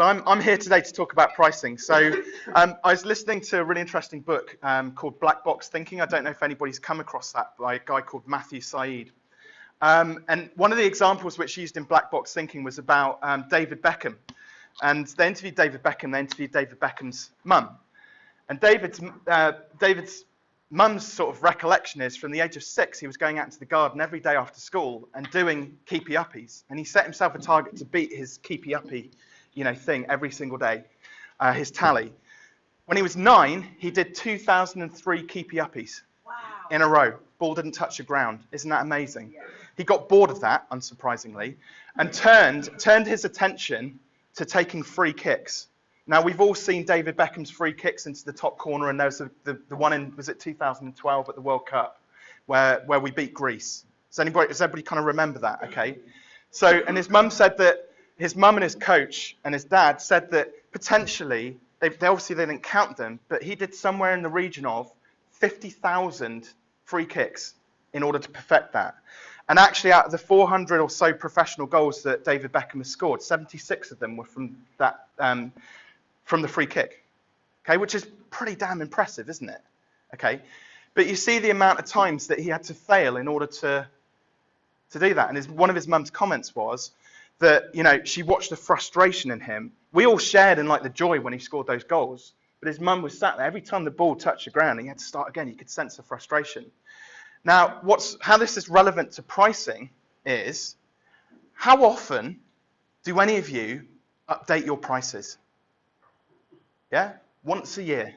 So I'm, I'm here today to talk about pricing. So um, I was listening to a really interesting book um, called Black Box Thinking. I don't know if anybody's come across that by a guy called Matthew Syed. Um, and one of the examples which used in Black Box Thinking was about um, David Beckham. And they interviewed David Beckham, they interviewed David Beckham's mum. And David's, uh, David's mum's sort of recollection is from the age of six, he was going out into the garden every day after school and doing keepy uppies. And he set himself a target to beat his keepy uppy you know, thing every single day, uh, his tally. When he was nine, he did 2,003 keepy uppies wow. in a row. Ball didn't touch the ground. Isn't that amazing? Yeah. He got bored of that, unsurprisingly, and turned, turned his attention to taking free kicks. Now, we've all seen David Beckham's free kicks into the top corner, and there's the, the, the one in, was it 2012 at the World Cup, where, where we beat Greece. Does anybody, does everybody kind of remember that? Okay. So, and his mum said that his mum and his coach and his dad said that potentially, they, they obviously they didn't count them, but he did somewhere in the region of 50,000 free kicks in order to perfect that. And actually, out of the 400 or so professional goals that David Beckham has scored, 76 of them were from that um, from the free kick. Okay, which is pretty damn impressive, isn't it? Okay, but you see the amount of times that he had to fail in order to to do that. And his, one of his mum's comments was, that, you know, she watched the frustration in him. We all shared in like the joy when he scored those goals. But his mum was sat there. Every time the ball touched the ground, he had to start again. You could sense the frustration. Now, what's, how this is relevant to pricing is how often do any of you update your prices? Yeah? Once a year?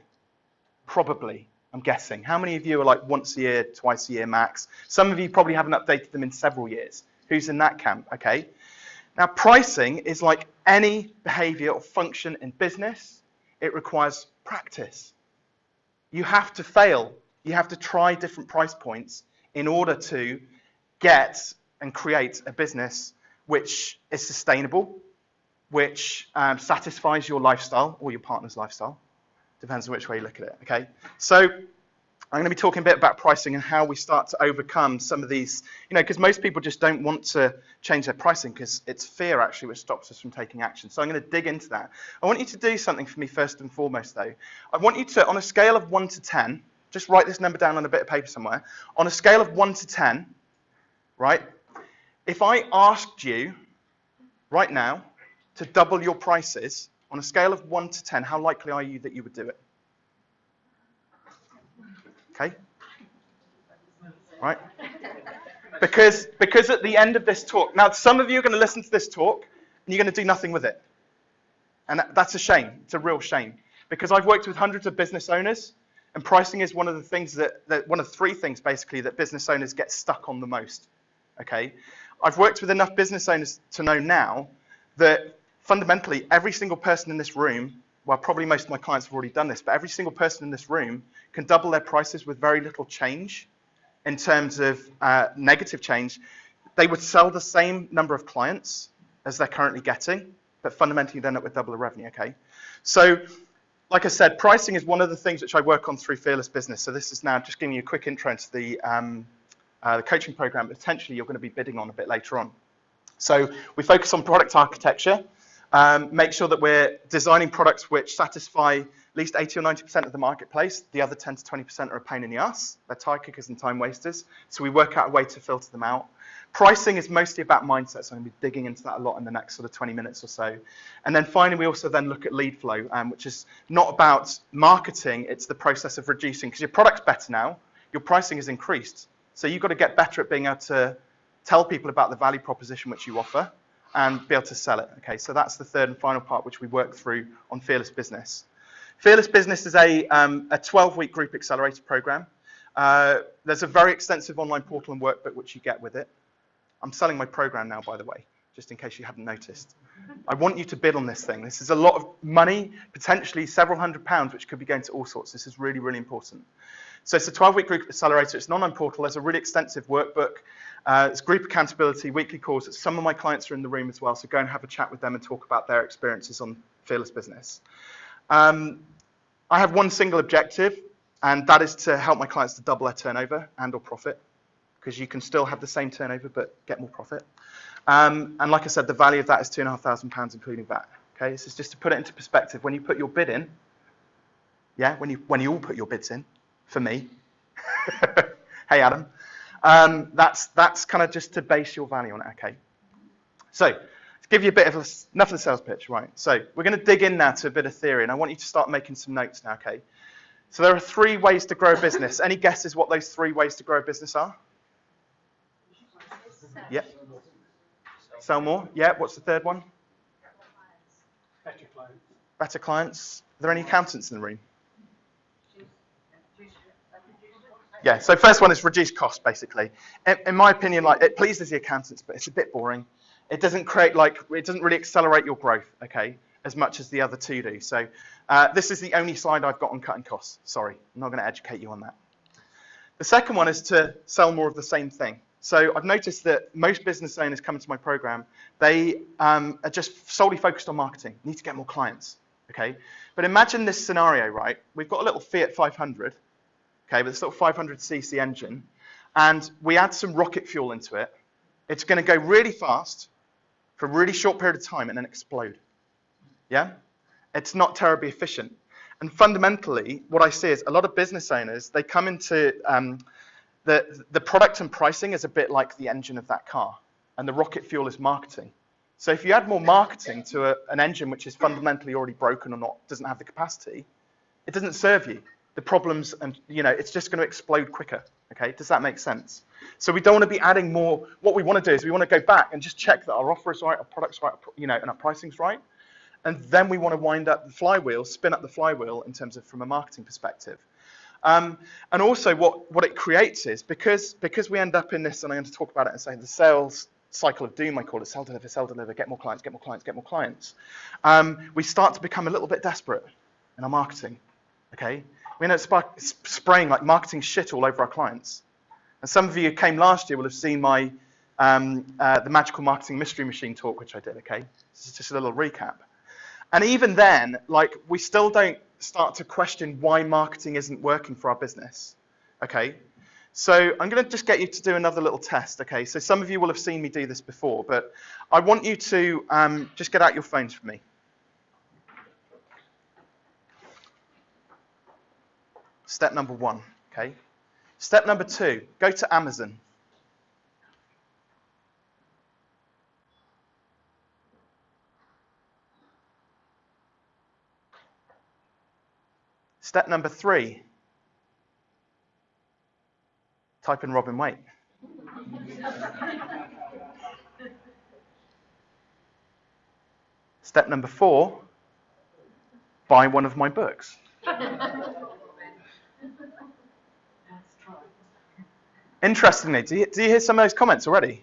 Probably, I'm guessing. How many of you are like once a year, twice a year max? Some of you probably haven't updated them in several years. Who's in that camp? Okay. Now, pricing is like any behavior or function in business, it requires practice. You have to fail. You have to try different price points in order to get and create a business which is sustainable, which um, satisfies your lifestyle or your partner's lifestyle. Depends on which way you look at it. Okay. So I'm going to be talking a bit about pricing and how we start to overcome some of these, you know, because most people just don't want to change their pricing because it's fear actually which stops us from taking action. So I'm going to dig into that. I want you to do something for me first and foremost though. I want you to, on a scale of 1 to 10, just write this number down on a bit of paper somewhere. On a scale of 1 to 10, right, if I asked you right now to double your prices, on a scale of 1 to 10, how likely are you that you would do it? Okay? Right? Because, because at the end of this talk, now some of you are going to listen to this talk and you're going to do nothing with it. And that's a shame. It's a real shame. Because I've worked with hundreds of business owners and pricing is one of the things that, that one of three things basically that business owners get stuck on the most. Okay? I've worked with enough business owners to know now that fundamentally every single person in this room well, probably most of my clients have already done this, but every single person in this room can double their prices with very little change in terms of uh, negative change. They would sell the same number of clients as they're currently getting, but fundamentally they end up with double the revenue, okay? So, like I said, pricing is one of the things which I work on through Fearless Business. So this is now just giving you a quick intro into the, um, uh, the coaching program, potentially you're going to be bidding on a bit later on. So we focus on product architecture. Um, make sure that we're designing products which satisfy at least 80 or 90% of the marketplace. The other 10 to 20% are a pain in the ass. They're tire kickers and time wasters. So we work out a way to filter them out. Pricing is mostly about mindset, so I'm going to be digging into that a lot in the next sort of 20 minutes or so. And then finally, we also then look at lead flow, um, which is not about marketing, it's the process of reducing. Because your product's better now, your pricing has increased. So you've got to get better at being able to tell people about the value proposition which you offer and be able to sell it. Okay, so that's the third and final part which we work through on Fearless Business. Fearless Business is a, um, a 12-week group accelerator program. Uh, there's a very extensive online portal and workbook which you get with it. I'm selling my program now, by the way, just in case you haven't noticed. I want you to bid on this thing. This is a lot of money, potentially several hundred pounds, which could be going to all sorts. This is really, really important. So it's a 12-week group accelerator. It's an online portal. There's a really extensive workbook. Uh, it's group accountability, weekly calls. Some of my clients are in the room as well, so go and have a chat with them and talk about their experiences on Fearless Business. Um, I have one single objective, and that is to help my clients to double their turnover and or profit, because you can still have the same turnover but get more profit. Um, and like I said, the value of that is two and a half thousand pounds, including that. Okay, this is just to put it into perspective. When you put your bid in, yeah, when you when you all put your bids in, for me, hey Adam, um, that's that's kind of just to base your value on it. Okay, so to give you a bit of a, enough of the sales pitch, right? So we're going to dig in now to a bit of theory, and I want you to start making some notes now. Okay, so there are three ways to grow a business. Any guesses what those three ways to grow a business are? Yeah. Sell more. Yeah. What's the third one? Better clients. Better clients. Are there any accountants in the room? Yeah, so first one is reduce cost, basically. In, in, my opinion, like it pleases the accountants, but it's a bit boring. It doesn't create like it doesn't really accelerate your growth, okay, as much as the other two do. So uh, this is the only slide I've got on cutting costs. Sorry, I'm not going to educate you on that. The second one is to sell more of the same thing. So I've noticed that most business owners come to my program, they um, are just solely focused on marketing, need to get more clients, okay? But imagine this scenario, right? We've got a little Fiat 500, okay, with this little 500cc engine, and we add some rocket fuel into it. It's going to go really fast for a really short period of time and then explode. Yeah? It's not terribly efficient. And fundamentally, what I see is a lot of business owners, they come into um, the, the product and pricing is a bit like the engine of that car, and the rocket fuel is marketing. So if you add more marketing to a, an engine which is fundamentally already broken or not doesn't have the capacity, it doesn't serve you. The problems and you know it's just going to explode quicker. Okay, does that make sense? So we don't want to be adding more. What we want to do is we want to go back and just check that our offer is right, our product's right, you know, and our pricing's right. And then we want to wind up the flywheel, spin up the flywheel in terms of from a marketing perspective. Um, and also what, what it creates is because, because we end up in this, and I'm going to talk about it and say the sales cycle of doom, I call it, sell, deliver, sell, deliver, get more clients, get more clients, get more clients. Um, we start to become a little bit desperate in our marketing, okay? We end up spraying like marketing shit all over our clients. And some of you who came last year will have seen my um, uh, the Magical Marketing Mystery Machine talk, which I did, okay? This is just a little recap. And even then, like, we still don't start to question why marketing isn't working for our business. Okay, so I'm going to just get you to do another little test. Okay, so some of you will have seen me do this before, but I want you to um, just get out your phones for me. Step number one. Okay. Step number two, go to Amazon. Step number three, type in Robin Waite. Step number four, buy one of my books. Interestingly, do you, do you hear some of those comments already?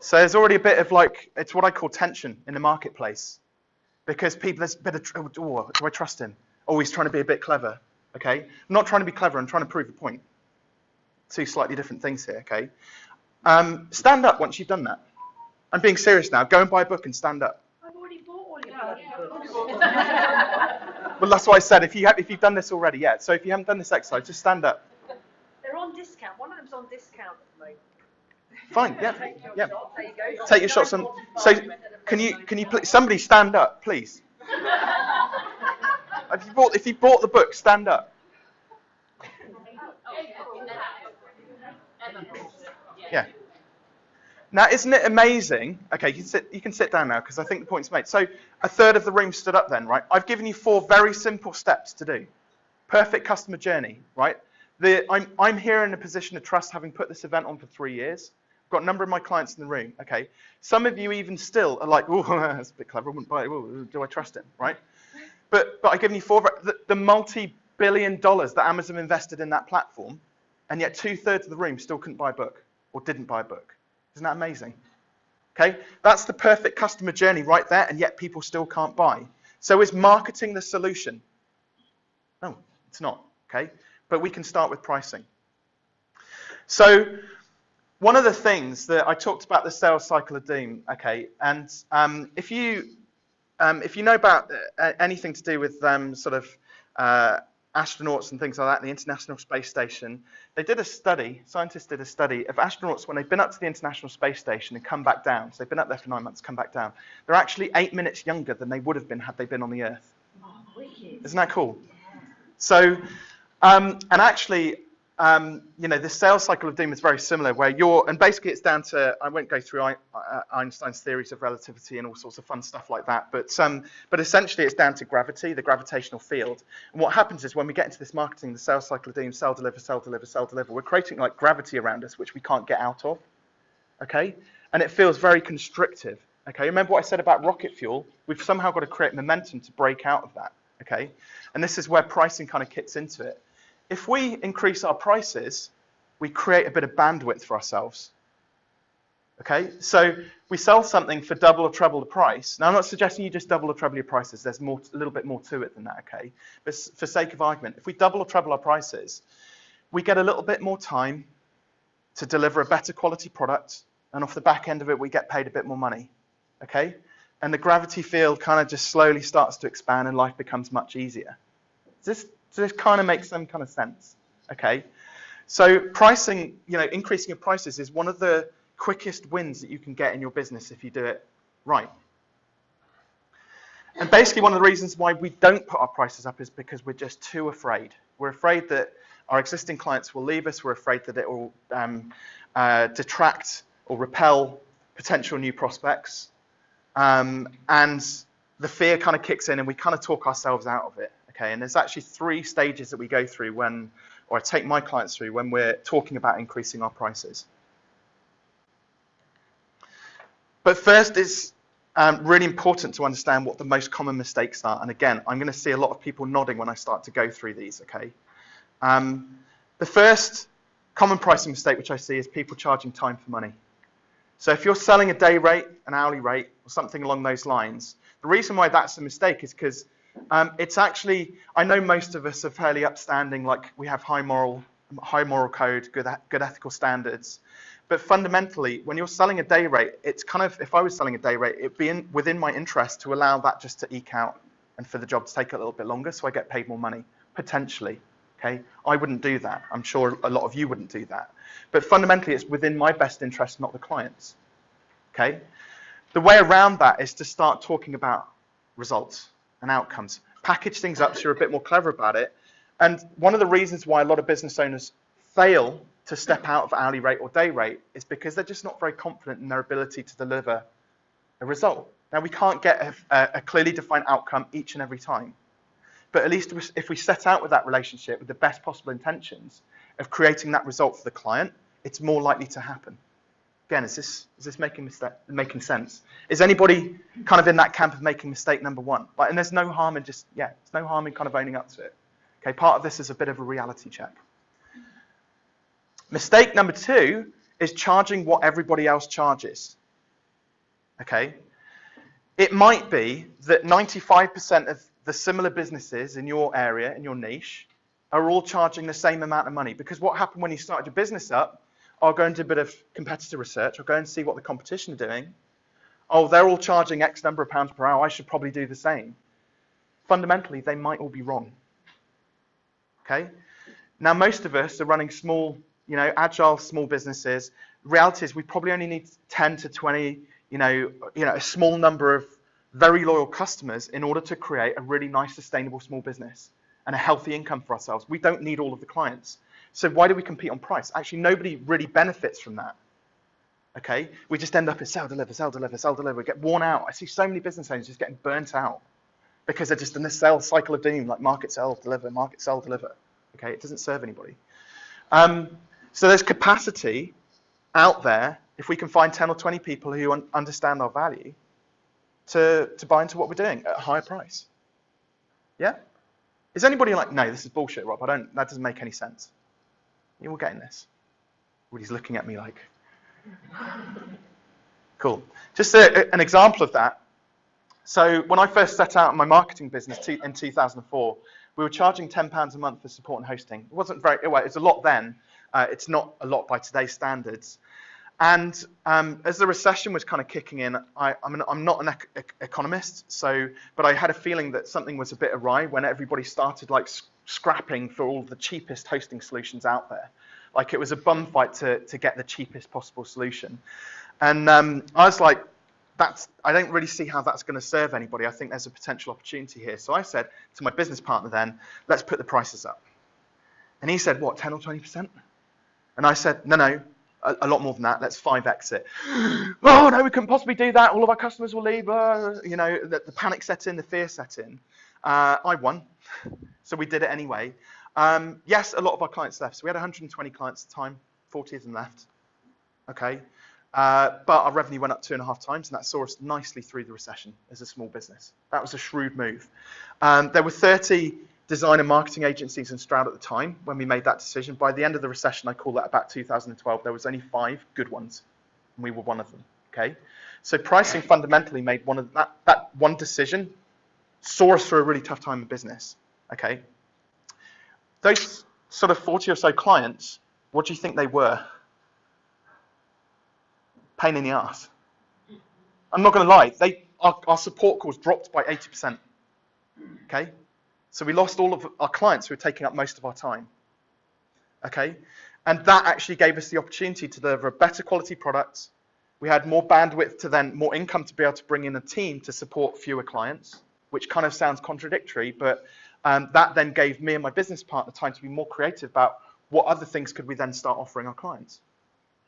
So there's already a bit of like, it's what I call tension in the marketplace. Because people, there's a bit of, oh, do I trust him? Oh, he's trying to be a bit clever, okay? I'm not trying to be clever, I'm trying to prove a point. Two slightly different things here, okay? Um, stand up once you've done that. I'm being serious now. Go and buy a book and stand up. I've already bought all your books. well, that's what I said. If, you have, if you've done this already, yeah. So if you haven't done this exercise, just stand up. They're on discount. One of them's on discount at the moment. Fine, yeah, Take your yeah. shot. There you. Take your shots on. So can you, can you, please, somebody stand up, please? If you bought, if you bought the book, stand up. Yeah. Now, isn't it amazing? Okay, you can sit, you can sit down now because I think the point's made. So, a third of the room stood up then, right? I've given you four very simple steps to do. Perfect customer journey, right? The, I'm, I'm here in a position of trust having put this event on for three years. I've got a number of my clients in the room, okay? Some of you even still are like, oh, that's a bit clever, I wouldn't buy it. Ooh, do I trust him, right? But, but I've given you four, the, the multi-billion dollars that Amazon invested in that platform, and yet two-thirds of the room still couldn't buy a book or didn't buy a book. Isn't that amazing? Okay, that's the perfect customer journey right there, and yet people still can't buy. So is marketing the solution? No, it's not. Okay, but we can start with pricing. So one of the things that I talked about the sales cycle of doom. Okay, and um, if you um, if you know about uh, anything to do with um, sort of uh, astronauts and things like that, the International Space Station, they did a study, scientists did a study of astronauts when they've been up to the International Space Station and come back down. So they've been up there for nine months, come back down. They're actually eight minutes younger than they would have been had they been on the Earth. Wicked. Isn't that cool? So, um, and actually, um, you know, the sales cycle of doom is very similar, where you're, and basically it's down to, I won't go through Einstein's theories of relativity and all sorts of fun stuff like that, but, um, but essentially it's down to gravity, the gravitational field. And what happens is when we get into this marketing, the sales cycle of doom, sell, deliver, sell, deliver, sell, deliver, we're creating like gravity around us, which we can't get out of, okay? And it feels very constrictive, okay? Remember what I said about rocket fuel? We've somehow got to create momentum to break out of that, okay? And this is where pricing kind of kicks into it if we increase our prices, we create a bit of bandwidth for ourselves. Okay, so we sell something for double or treble the price. Now, I'm not suggesting you just double or treble your prices. There's more, a little bit more to it than that. Okay, but for sake of argument, if we double or treble our prices, we get a little bit more time to deliver a better quality product, and off the back end of it, we get paid a bit more money. Okay, and the gravity field kind of just slowly starts to expand, and life becomes much easier. Does this this kind of makes some kind of sense, okay? So pricing, you know, increasing your prices is one of the quickest wins that you can get in your business if you do it right. And basically one of the reasons why we don't put our prices up is because we're just too afraid. We're afraid that our existing clients will leave us. We're afraid that it will um, uh, detract or repel potential new prospects. Um, and the fear kind of kicks in and we kind of talk ourselves out of it. Okay, and there's actually three stages that we go through when, or I take my clients through when we're talking about increasing our prices. But first, it's um, really important to understand what the most common mistakes are. And again, I'm going to see a lot of people nodding when I start to go through these. Okay, um, the first common pricing mistake which I see is people charging time for money. So if you're selling a day rate, an hourly rate, or something along those lines, the reason why that's a mistake is because um, it's actually, I know most of us are fairly upstanding, like we have high moral, high moral code, good, good ethical standards. But fundamentally, when you're selling a day rate, it's kind of, if I was selling a day rate, it'd be in, within my interest to allow that just to eke out and for the job to take a little bit longer so I get paid more money, potentially. Okay, I wouldn't do that. I'm sure a lot of you wouldn't do that. But fundamentally, it's within my best interest, not the client's. Okay, the way around that is to start talking about results and outcomes. Package things up so you're a bit more clever about it. And one of the reasons why a lot of business owners fail to step out of hourly rate or day rate is because they're just not very confident in their ability to deliver a result. Now, we can't get a, a clearly defined outcome each and every time. But at least if we set out with that relationship with the best possible intentions of creating that result for the client, it's more likely to happen. Again, is this is this making mistake, making sense? Is anybody kind of in that camp of making mistake number one? Like, and there's no harm in just yeah, there's no harm in kind of owning up to it. Okay, part of this is a bit of a reality check. Mistake number two is charging what everybody else charges. Okay, it might be that 95% of the similar businesses in your area, in your niche, are all charging the same amount of money. Because what happened when you started your business up I'll go do a bit of competitor research. I'll go and see what the competition are doing. Oh, they're all charging X number of pounds per hour. I should probably do the same. Fundamentally, they might all be wrong. Okay? Now, most of us are running small, you know, agile small businesses. reality is we probably only need 10 to 20, you know, you know, a small number of very loyal customers in order to create a really nice, sustainable small business and a healthy income for ourselves. We don't need all of the clients. So why do we compete on price? Actually, nobody really benefits from that. Okay, we just end up at sell, deliver, sell, deliver, sell, deliver. We get worn out. I see so many business owners just getting burnt out because they're just in this sell cycle of doom, like market, sell, deliver, market, sell, deliver. Okay, it doesn't serve anybody. Um, so there's capacity out there if we can find 10 or 20 people who un understand our value to, to buy into what we're doing at a higher price. Yeah? Is anybody like, no, this is bullshit, Rob. I don't, that doesn't make any sense. You all getting this? Everybody's looking at me like, cool. Just a, an example of that. So when I first set out my marketing business in 2004, we were charging £10 a month for support and hosting. It wasn't very, well, it's a lot then. Uh, it's not a lot by today's standards. And um, as the recession was kind of kicking in, I, am not an ec economist, so but I had a feeling that something was a bit awry when everybody started like scrapping for all the cheapest hosting solutions out there. Like it was a bum fight to, to get the cheapest possible solution. And um, I was like, that's, I don't really see how that's going to serve anybody. I think there's a potential opportunity here. So I said to my business partner then, let's put the prices up. And he said, what, 10 or 20%? And I said, no, no, a, lot more than that. Let's 5x it. oh, no, we couldn't possibly do that. All of our customers will leave. Uh, you know, the, the panic set in, the fear set in. Uh, I won. So we did it anyway. Um, yes, a lot of our clients left. So we had 120 clients at the time, 40 of them left. Okay. Uh, but our revenue went up two and a half times, and that saw us nicely through the recession as a small business. That was a shrewd move. Um, there were 30 design and marketing agencies in Stroud at the time when we made that decision. By the end of the recession, I call that about 2012, there was only five good ones, and we were one of them. Okay, so pricing fundamentally made one of that that one decision saw us through a really tough time in business. Okay, those sort of 40 or so clients, what do you think they were? Pain in the ass. I'm not going to lie, they our, our support calls dropped by 80%. Okay, so we lost all of our clients who were taking up most of our time. Okay, and that actually gave us the opportunity to deliver a better quality product. We had more bandwidth to then more income to be able to bring in a team to support fewer clients, which kind of sounds contradictory, but um, that then gave me and my business partner time to be more creative about what other things could we then start offering our clients.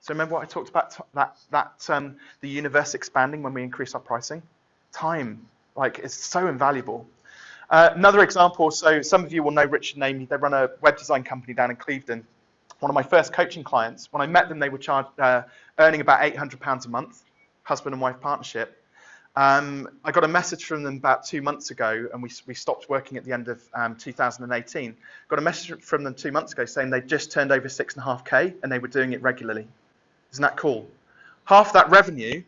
So remember what I talked about that that um, the universe expanding when we increase our pricing. Time, like, is so invaluable. Uh, another example. So some of you will know Richard and Amy. They run a web design company down in Clevedon. One of my first coaching clients. When I met them, they were charged, uh, earning about 800 pounds a month, husband and wife partnership. Um, I got a message from them about two months ago, and we, we stopped working at the end of um, 2018. Got a message from them two months ago saying they'd just turned over six and a half k, and they were doing it regularly. Isn't that cool? Half that revenue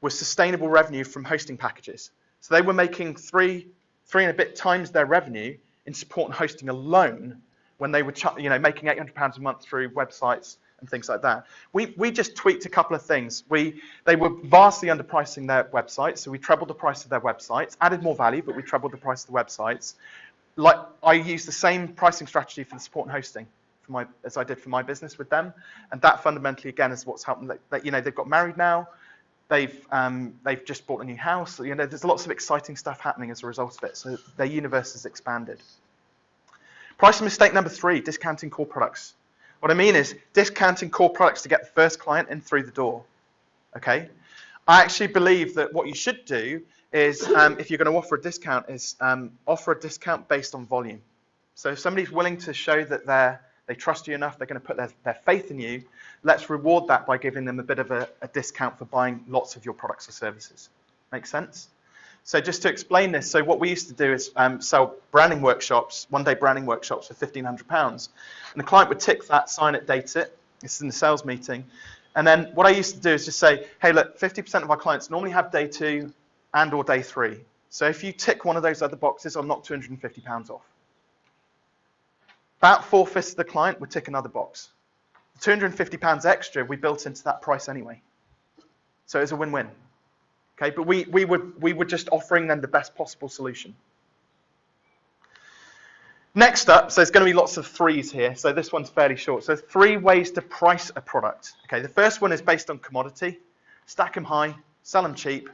was sustainable revenue from hosting packages. So they were making three, three and a bit times their revenue in support and hosting alone when they were, you know, making 800 pounds a month through websites and things like that. We, we just tweaked a couple of things. We, they were vastly underpricing their websites, so we trebled the price of their websites, added more value, but we trebled the price of the websites. Like I used the same pricing strategy for the support and hosting my, as I did for my business with them, and that fundamentally again is what's helped them. That, you know they've got married now, they've um, they've just bought a new house. You know there's lots of exciting stuff happening as a result of it. So their universe has expanded. Pricing mistake number three: discounting core products. What I mean is discounting core products to get the first client in through the door. Okay? I actually believe that what you should do is, um, if you're going to offer a discount, is um, offer a discount based on volume. So if somebody's willing to show that they're, they trust you enough, they're going to put their, their faith in you, let's reward that by giving them a bit of a, a discount for buying lots of your products or services. Make sense? So just to explain this, so what we used to do is um, sell branding workshops, one-day branding workshops for £1,500. And the client would tick that, sign it, date it. This is in the sales meeting. And then what I used to do is just say, hey, look, 50% of our clients normally have day two and or day three. So if you tick one of those other boxes, I'll knock £250 off. About four-fifths of the client would tick another box. £250 extra we built into that price anyway. So it's a win-win. Okay, but we, we, would, we were just offering them the best possible solution. Next up, so there's going to be lots of threes here. So this one's fairly short. So three ways to price a product. Okay, the first one is based on commodity. Stack them high, sell them cheap.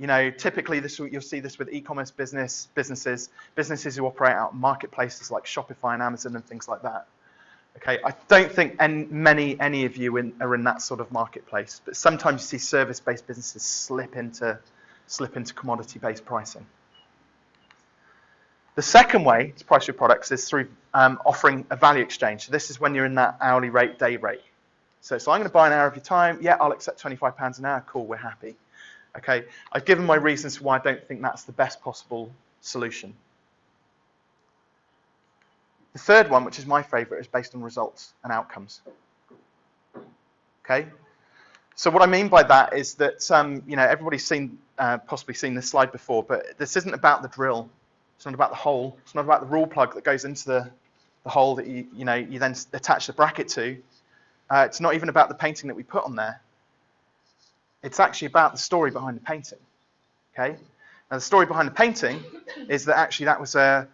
You know, typically this you'll see this with e-commerce business businesses, businesses who operate out marketplaces like Shopify and Amazon and things like that. Okay, I don't think any, many, any of you in, are in that sort of marketplace, but sometimes you see service-based businesses slip into, slip into commodity-based pricing. The second way to price your products is through um, offering a value exchange. So this is when you're in that hourly rate, day rate. So, so I'm going to buy an hour of your time. Yeah, I'll accept £25 an hour. Cool, we're happy. Okay, I've given my reasons why I don't think that's the best possible solution. The third one, which is my favorite, is based on results and outcomes. Okay? So what I mean by that is that, um, you know, everybody's seen, uh, possibly seen this slide before, but this isn't about the drill. It's not about the hole. It's not about the Rawlplug that goes into the, the hole that you, you know, you then attach the bracket to. Uh, it's not even about the painting that we put on there. It's actually about the story behind the painting. Okay? Now the story behind the painting is that actually that was a,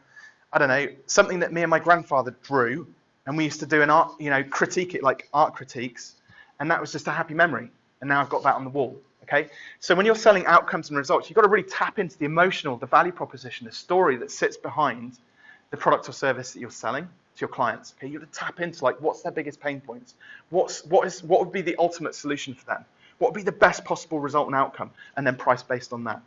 I don't know, something that me and my grandfather drew, and we used to do an art, you know, critique it like art critiques, and that was just a happy memory. And now I've got that on the wall. Okay, so when you're selling outcomes and results, you've got to really tap into the emotional, the value proposition, the story that sits behind the product or service that you're selling to your clients. Okay, you have got to tap into like what's their biggest pain points, what's what is what would be the ultimate solution for them, what would be the best possible result and outcome, and then price based on that.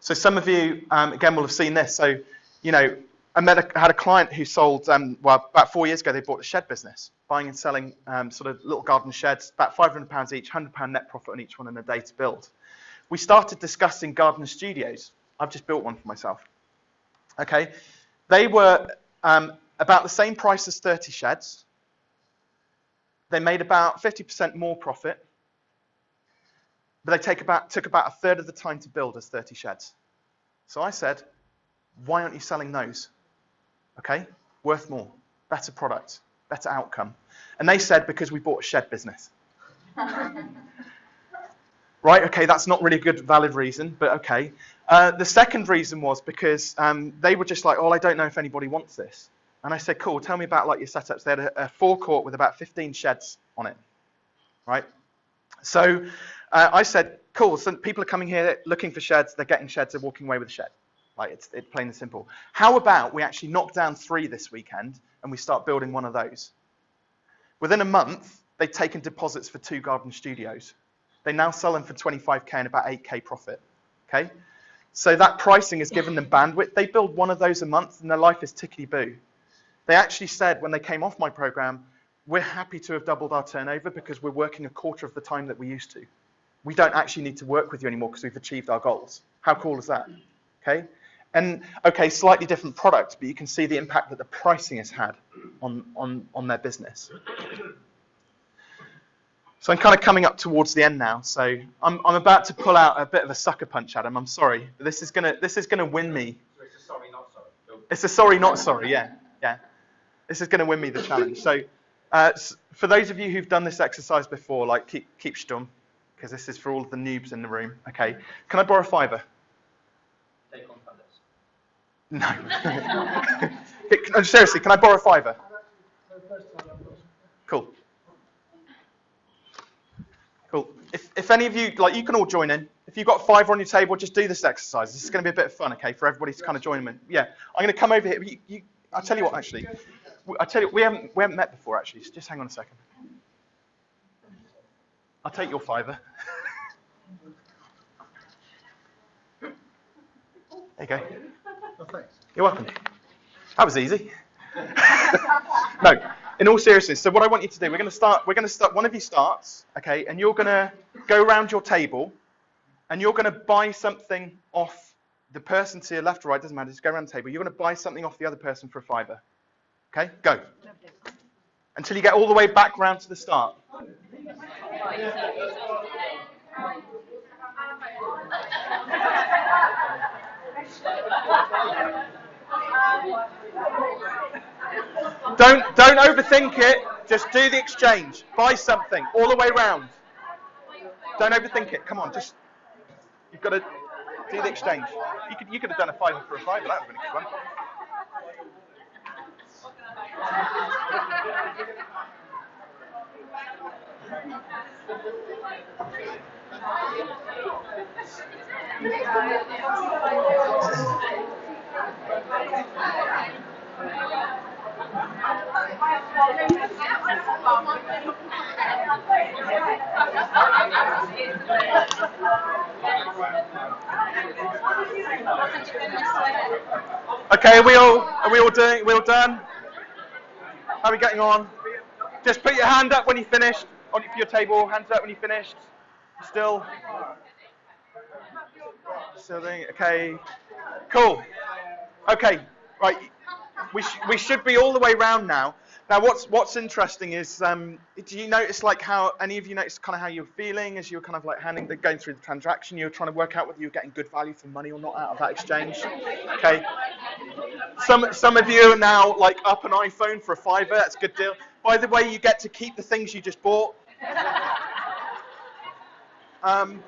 So some of you, um, again, will have seen this. So, you know, I had a client who sold, um, well, about four years ago, they bought a shed business, buying and selling um, sort of little garden sheds, about £500 each, £100 net profit on each one in a day to build. We started discussing garden studios. I've just built one for myself. Okay, they were um, about the same price as 30 sheds. They made about 50% more profit, but they take about, took about a third of the time to build as 30 sheds. So I said, why aren't you selling those? Okay, worth more, better product, better outcome. And they said, because we bought a shed business. right, okay, that's not really a good, valid reason, but okay. Uh, the second reason was because um, they were just like, oh, I don't know if anybody wants this. And I said, cool, tell me about like your setups. They had a, a forecourt with about 15 sheds on it, right? So uh, I said, cool, so people are coming here looking for sheds, they're getting sheds, they're walking away with a shed. Like it's, it's plain and simple. How about we actually knock down three this weekend and we start building one of those? Within a month, they've taken deposits for two garden studios. They now sell them for 25k and about 8k profit. Okay, so that pricing has given them bandwidth. They build one of those a month and their life is tickety boo. They actually said when they came off my program, we're happy to have doubled our turnover because we're working a quarter of the time that we used to. We don't actually need to work with you anymore because we've achieved our goals. How cool is that? Okay. And okay, slightly different product, but you can see the impact that the pricing has had on, on, on their business. So I'm kind of coming up towards the end now. So I'm, I'm about to pull out a bit of a sucker punch, Adam. I'm sorry, but this is gonna this is gonna win me. So it's a sorry, not sorry. It's a sorry, not sorry. Yeah, yeah. This is gonna win me the challenge. So uh, for those of you who've done this exercise before, like keep keep stum, because this is for all of the noobs in the room. Okay, can I borrow a fiver? Take on others. No. No, Seriously, can I borrow a fiver? So first time I've got Cool. Cool. If, if any of you, like, you can all join in. If you've got five on your table, just do this exercise. This is going to be a bit of fun, okay, for everybody to kind of join in. Yeah, I'm going to come over here. You, you, I'll tell you what, actually. I tell you, we haven't we haven't met before, actually. So just hang on a second. I'll take your fiver. there you go. Oh, thanks. You're welcome. That was easy. no, in all seriousness. So what I want you to do, we're going to start. We're going to start. One of you starts, okay, and you're going to go around your table, and you're going to buy something off the person to your left or right. Doesn't matter. Just go around the table. You're going to buy something off the other person for a fiver. Okay, go. Until you get all the way back round to the start. Don't don't overthink it. Just do the exchange. Buy something all the way round. Don't overthink it. Come on, just you've got to do the exchange. You could you could have done a fiver for a fiver. That would have been a good one. Okay, are we all are we all doing? We all done? How are we getting on? Just put your hand up when you finished on your table. Hands up when you finished. Still. Still doing. Okay. Cool. Okay. Right. We sh- we should be all the way round now. Now, what's what's interesting is, um, do you notice like how any of you notice kind of how you're feeling as you were kind of like handing the going through the transaction? You were trying to work out whether you were getting good value for money or not out of that exchange. Okay. Some some of you are now like up an iPhone for a fiver. That's a good deal. By the way, you get to keep the things you just bought. Um,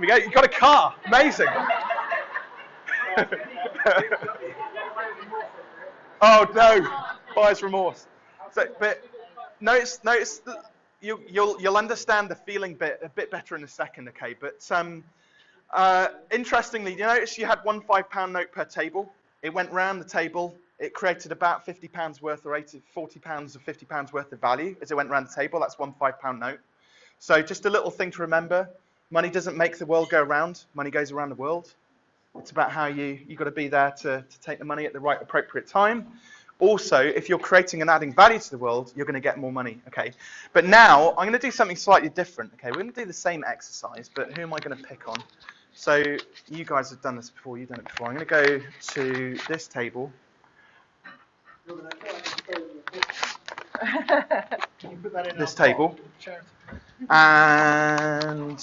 we go. You got a car. Amazing. oh no, buyer's remorse. So, but notice, notice you, you'll you'll understand the feeling bit a bit better in a second, okay? But um, uh, interestingly, you notice you had one five pound note per table. It went round the table. It created about 50 pounds worth or 80, 40 pounds or 50 pounds worth of value as it went round the table. That's one five pound note. So just a little thing to remember. Money doesn't make the world go round. Money goes around the world. It's about how you, you've got to be there to, to take the money at the right appropriate time. Also, if you're creating and adding value to the world, you're going to get more money. Okay. But now I'm going to do something slightly different. Okay. We're going to do the same exercise, but who am I going to pick on? So you guys have done this before. You've done it before. I'm going to go to this table. This table. And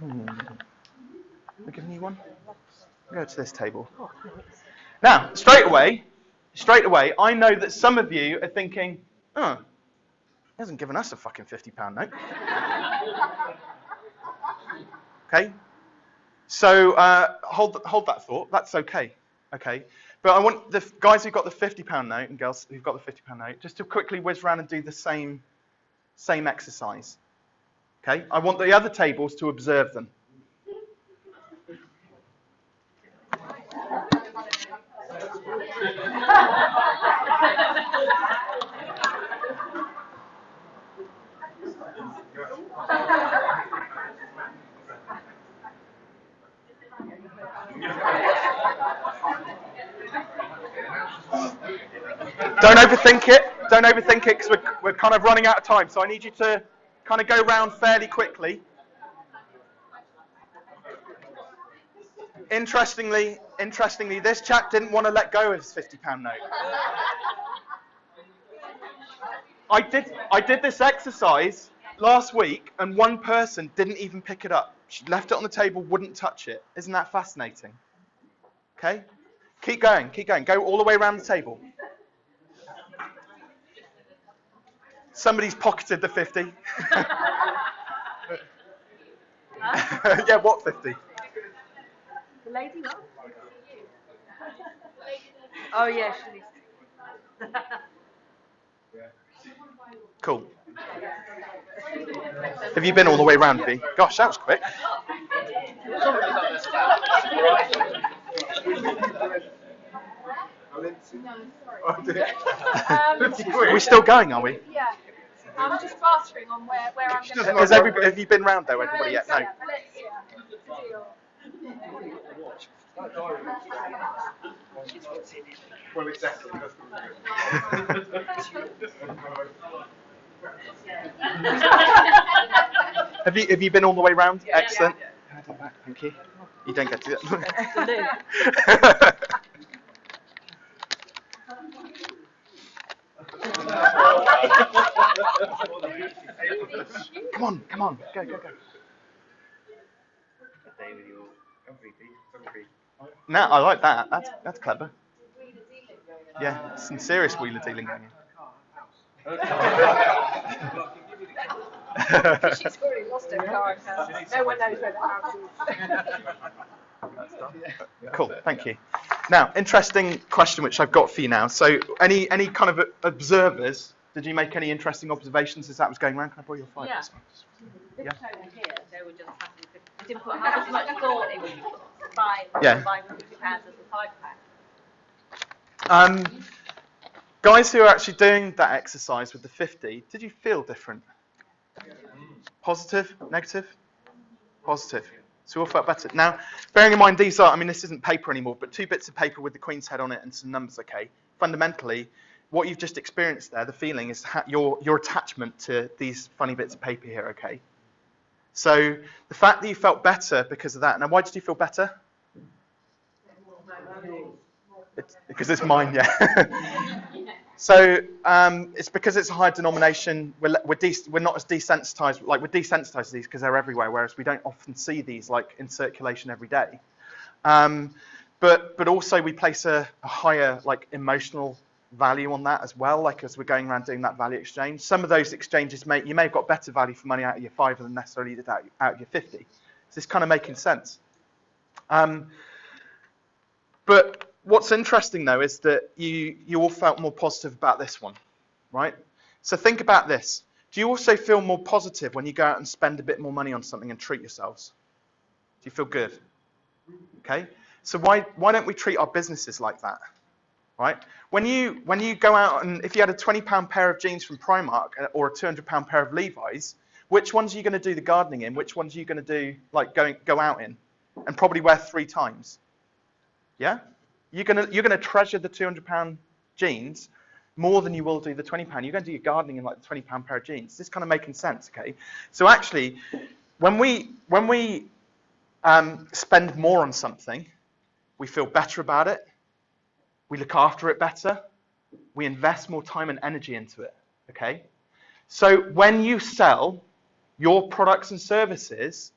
hmm, I giving you one? Go to this table. Now, straight away, straight away, I know that some of you are thinking, "Oh, he hasn't given us a fucking fifty pound note." okay, so uh, hold hold that thought. That's okay. Okay, but I want the guys who've got the fifty pound note and girls who've got the fifty pound note just to quickly whiz around and do the same same exercise. Okay, I want the other tables to observe them. Don't overthink it. Don't overthink it because we're, we're kind of running out of time. So I need you to kind of go round fairly quickly. Interestingly, interestingly, this chap didn't want to let go of his £50 note. I did, I did this exercise last week, and one person didn't even pick it up. She left it on the table, wouldn't touch it. Isn't that fascinating? Okay? Keep going, keep going. Go all the way around the table. Somebody's pocketed the 50. yeah, what 50? The lady what? Oh yeah, she needs to. Cool. Have you been all the way around, V? Gosh, that was quick. Um, Are we still going, are we? yeah. I'm just bartering on where, where I'm going to Has everybody, have you been round though, everybody yet? No. Well, exactly. That's Have you have you been all the way round? Excellent. Thank you. You don't get to do that. come on, come on, go, go, go. No, I like that. That's that's clever. Yeah, some serious wheeler dealing going on. She's already lost her car now. No one knows where the house is. Cool, thank you. Now, interesting question which I've got for you now. So, any any kind of observers? Did you make any interesting observations as that was going around? Can I borrow your five? Yeah. Yeah. This over here, didn't put how much thought it buying, Yeah. as. Um, guys who are actually doing that exercise with the 50, did you feel different? Positive? Negative? Positive. So we all felt better. Now, bearing in mind these are, I mean, this isn't paper anymore, but two bits of paper with the Queen's head on it and some numbers, okay? Fundamentally, what you've just experienced there, the feeling, is your, your attachment to these funny bits of paper here, okay? So the fact that you felt better because of that. Now, why did you feel better? It's, because it's mine, yeah. so um, it's because it's a high denomination. We're we're, de- we're not as desensitized. Like we're desensitized to these because they're everywhere, whereas we don't often see these like in circulation every day. Um, but but also we place a, a higher like emotional value on that as well, like as we're going around doing that value exchange. Some of those exchanges may you may have got better value for money out of your five than necessarily did out, out of your 50. So it's kind of making sense. Um, but what's interesting though is that you you all felt more positive about this one, right? So think about this. Do you also feel more positive when you go out and spend a bit more money on something and treat yourselves? Do you feel good? Okay. So why why don't we treat our businesses like that? Right? When you when you go out and if you had a 20 pound pair of jeans from Primark uh, or a 200 pound pair of Levi's, which ones are you going to do the gardening in? Which ones are you going to do like going go out in, and probably wear three times? Yeah, you're gonna you're gonna treasure the 200 pound jeans more than you will do the 20 pound. You're going to do your gardening in like the 20 pound pair of jeans. This kind of making sense, okay? So actually, when we when we um, spend more on something, we feel better about it. We look after it better. We invest more time and energy into it. Okay. So when you sell your products and services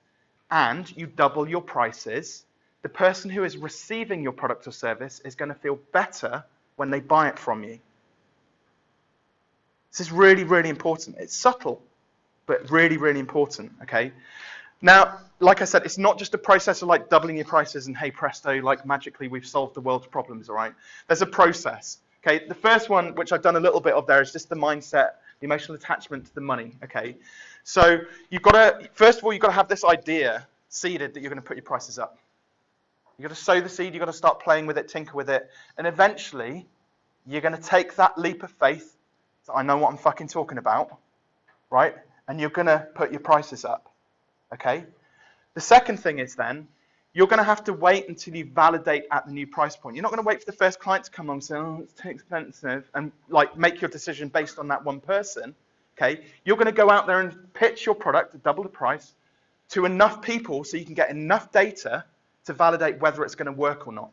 and you double your prices, the person who is receiving your product or service is going to feel better when they buy it from you. This is really, really important. It's subtle, but really, really important. Okay. Now, like I said, it's not just a process of like doubling your prices and hey presto, like magically we've solved the world's problems. All right. There's a process. Okay. The first one, which I've done a little bit of there, is just the mindset, the emotional attachment to the money. Okay. So you've got to first of all you've got to have this idea seeded that you're going to put your prices up. You've got to sow the seed, you've got to start playing with it, tinker with it, and eventually you're going to take that leap of faith that I know what I'm fucking talking about, right? And you're going to put your prices up, okay? The second thing is then you're going to have to wait until you validate at the new price point. You're not going to wait for the first client to come along and say, oh, it's too expensive, and like make your decision based on that one person. Okay, you're going to go out there and pitch your product at double the price to enough people so you can get enough data to validate whether it's going to work or not.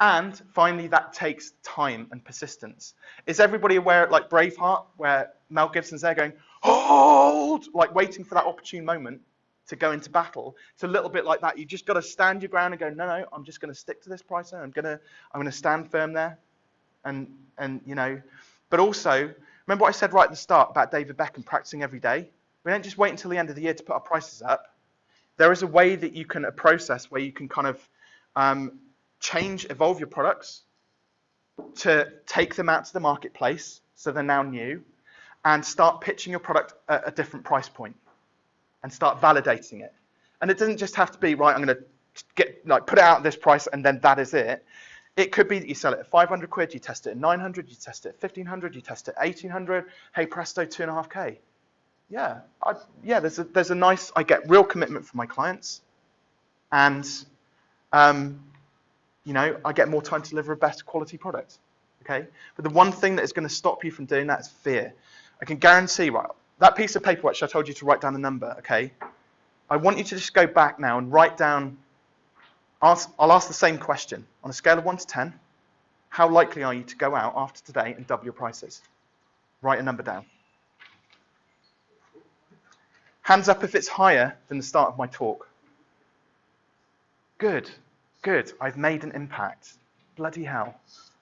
And finally, that takes time and persistence. Is everybody aware, of like Braveheart, where Mel Gibson's there going, hold, like waiting for that opportune moment to go into battle? It's a little bit like that. You've just got to stand your ground and go, no, no, I'm just going to stick to this price. I'm going to, I'm going to stand firm there. And, and, you know, but also, remember what I said right at the start about David Beckham practicing every day? We don't just wait until the end of the year to put our prices up. There is a way that you can, a process where you can kind of um, change, evolve your products to take them out to the marketplace so they're now new and start pitching your product at a different price point and start validating it. And it doesn't just have to be, right, I'm going to get, like, put it out at this price and then that is it. It could be that you sell it at 500 quid, you test it at 900, you test it at 1500, you test it at 1800. Hey, presto, two and a half K. Yeah, I, yeah. There's a there's a nice. I get real commitment from my clients, and um, you know, I get more time to deliver a better quality product. Okay, but the one thing that is going to stop you from doing that is fear. I can guarantee, right? That piece of paper which I told you to write down the number. Okay, I want you to just go back now and write down. Ask, I'll ask the same question on a scale of one to ten. How likely are you to go out after today and double your prices? Write a number down. Hands up if it's higher than the start of my talk. Good, good. I've made an impact. Bloody hell.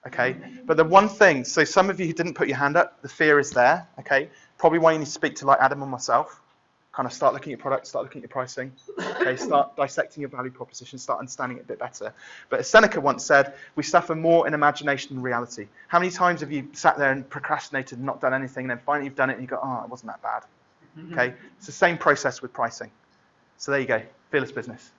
Okay, but the one thing, so some of you who didn't put your hand up, the fear is there. Okay, probably why you need to speak to like Adam and myself. Kind of start looking at your product, start looking at your pricing. Okay, start dissecting your value proposition, start understanding it a bit better. But as Seneca once said, we suffer more in imagination than reality. How many times have you sat there and procrastinated and not done anything, and then finally you've done it and you go, oh, it wasn't that bad. Mm-hmm. Okay, it's the same process with pricing. So there you go, fearless business.